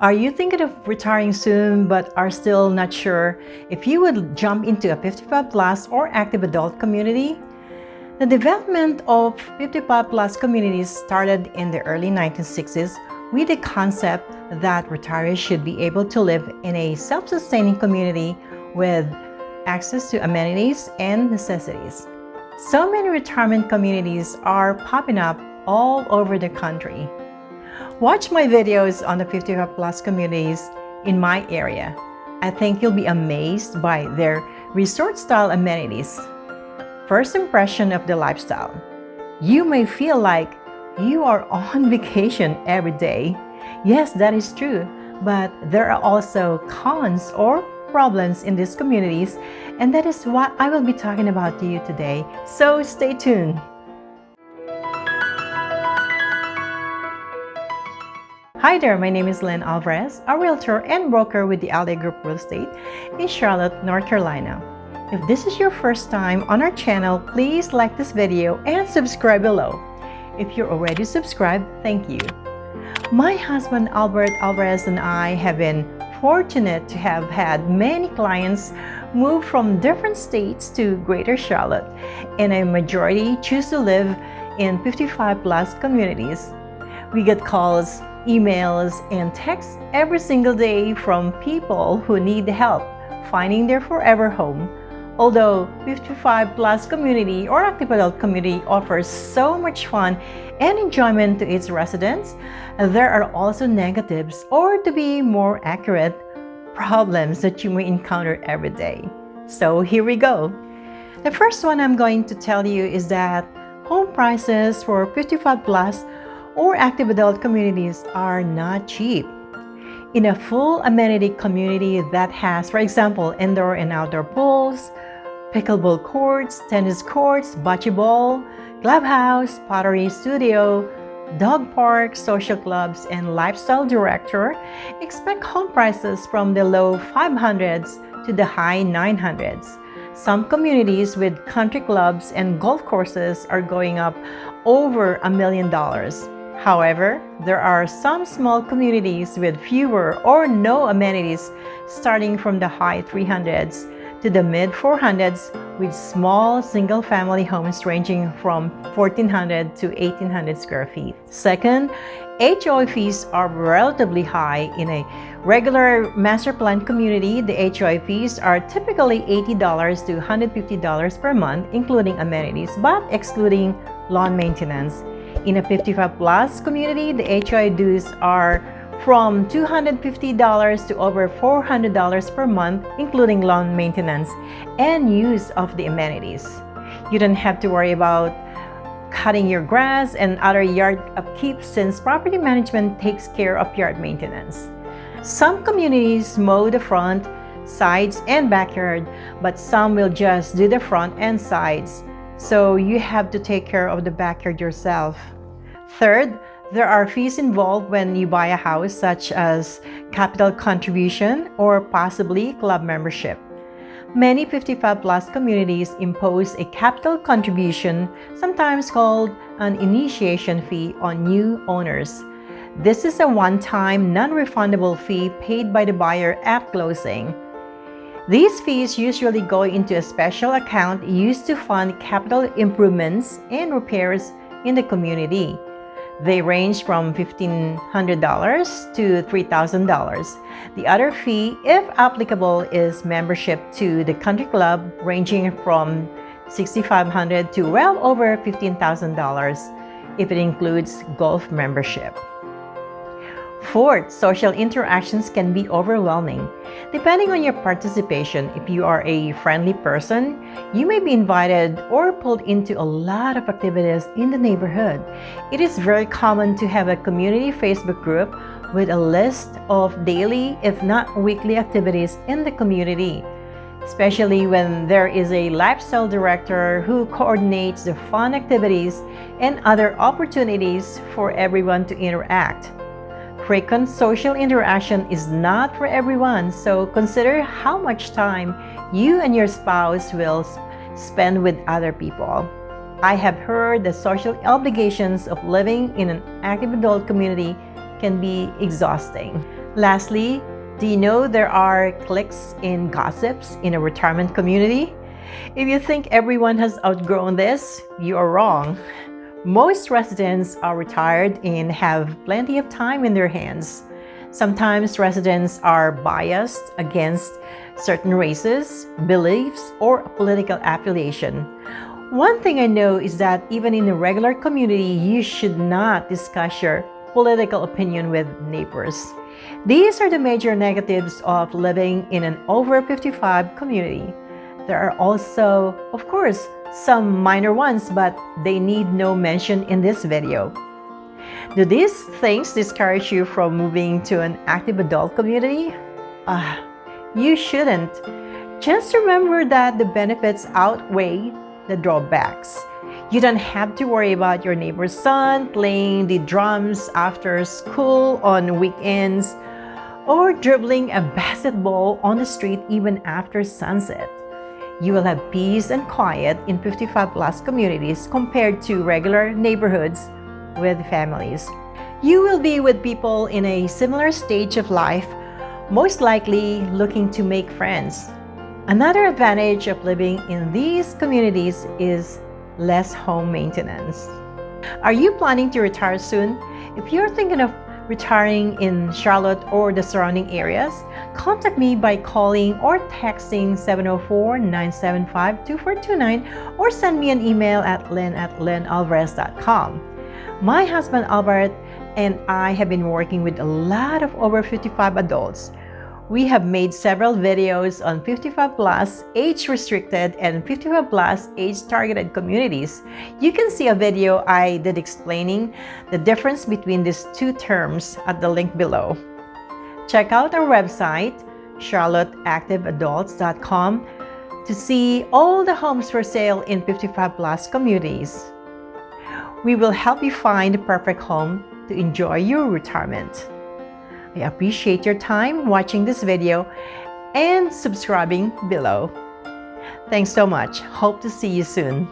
Are you thinking of retiring soon but are still not sure if you would jump into a 55 plus or active adult community? The development of 55 plus communities started in the early 1960s with the concept that retirees should be able to live in a self-sustaining community with access to amenities and necessities. So many retirement communities are popping up all over the country. Watch my videos on the 55 plus communities in my area. I think you'll be amazed by their resort-style amenities. First impression of the lifestyle. You may feel like you are on vacation every day. Yes, that is true, but there are also cons or problems in these communities, and that is what I will be talking about to you today. So stay tuned. Hi there, my name is Lynn Alvarez, a realtor and broker with the Alday Group Real Estate in Charlotte, North Carolina. If this is your first time on our channel, please like this video and subscribe below. If you're already subscribed, thank you. My husband Albert Alvarez and I have been fortunate to have had many clients move from different states to Greater Charlotte, and a majority choose to live in 55 plus communities. We get calls emails, and texts every single day from people who need help finding their forever home. Although 55 plus community or active adult community offers so much fun and enjoyment to its residents, there are also negatives or to be more accurate, problems that you may encounter every day. So here we go. The first one I'm going to tell you is that home prices for 55 plus or active adult communities are not cheap. In a full amenity community that has, for example, indoor and outdoor pools, pickleball courts, tennis courts, bocce ball, clubhouse, pottery studio, dog park, social clubs, and lifestyle director, expect home prices from the low 500s to the high 900s. Some communities with country clubs and golf courses are going up over a million dollars. However, there are some small communities with fewer or no amenities starting from the high 300s to the mid 400s with small single-family homes ranging from 1400 to 1800 square feet. Second, HOA fees are relatively high. In a regular master plan community, the HOA fees are typically $80 to $150 per month, including amenities, but excluding lawn maintenance. In a 55 plus community, the HOA dues are from $250 to over $400 per month, including lawn maintenance and use of the amenities. You don't have to worry about cutting your grass and other yard upkeep since property management takes care of yard maintenance. Some communities mow the front, sides, and backyard, but some will just do the front and sides. So you have to take care of the backyard yourself. Third, there are fees involved when you buy a house such as capital contribution or possibly club membership. Many 55 plus communities impose a capital contribution, sometimes called an initiation fee on new owners. This is a one-time, non-refundable fee paid by the buyer at closing. These fees usually go into a special account used to fund capital improvements and repairs in the community. They range from $1,500 to $3,000. The other fee, if applicable, is membership to the country club ranging from 6,500 to well over $15,000 if it includes golf membership. Fourth, social interactions can be overwhelming. Depending on your participation, if you are a friendly person, you may be invited or pulled into a lot of activities in the neighborhood. It is very common to have a community Facebook group with a list of daily, if not weekly activities in the community especially when there is a lifestyle director who coordinates the fun activities and other opportunities for everyone to interact. Frequent social interaction is not for everyone, so consider how much time you and your spouse will spend with other people. I have heard the social obligations of living in an active adult community can be exhausting. Lastly, do you know there are cliques in gossips in a retirement community? If you think everyone has outgrown this, you are wrong. Most residents are retired and have plenty of time in their hands. Sometimes residents are biased against certain races, beliefs, or political affiliation. One thing I know is that even in a regular community, you should not discuss your political opinion with neighbors. These are the major negatives of living in an over 55 community. There are also, of course, some minor ones, but they need no mention in this video. Do these things discourage you from moving to an active adult community? Uh, you shouldn't. Just remember that the benefits outweigh the drawbacks. You don't have to worry about your neighbor's son playing the drums after school on weekends or dribbling a basketball on the street even after sunset. You will have peace and quiet in 55 plus communities compared to regular neighborhoods with families. You will be with people in a similar stage of life, most likely looking to make friends. Another advantage of living in these communities is less home maintenance. Are you planning to retire soon? If you're thinking of retiring in Charlotte or the surrounding areas, contact me by calling or texting 704-975-2429 or send me an email at lynn at lynnalvarez.com. My husband Albert and I have been working with a lot of over 55 adults we have made several videos on 55 plus age restricted and 55 plus age targeted communities. You can see a video I did explaining the difference between these two terms at the link below. Check out our website, charlotteactiveadults.com to see all the homes for sale in 55 plus communities. We will help you find the perfect home to enjoy your retirement. I appreciate your time watching this video and subscribing below. Thanks so much. Hope to see you soon.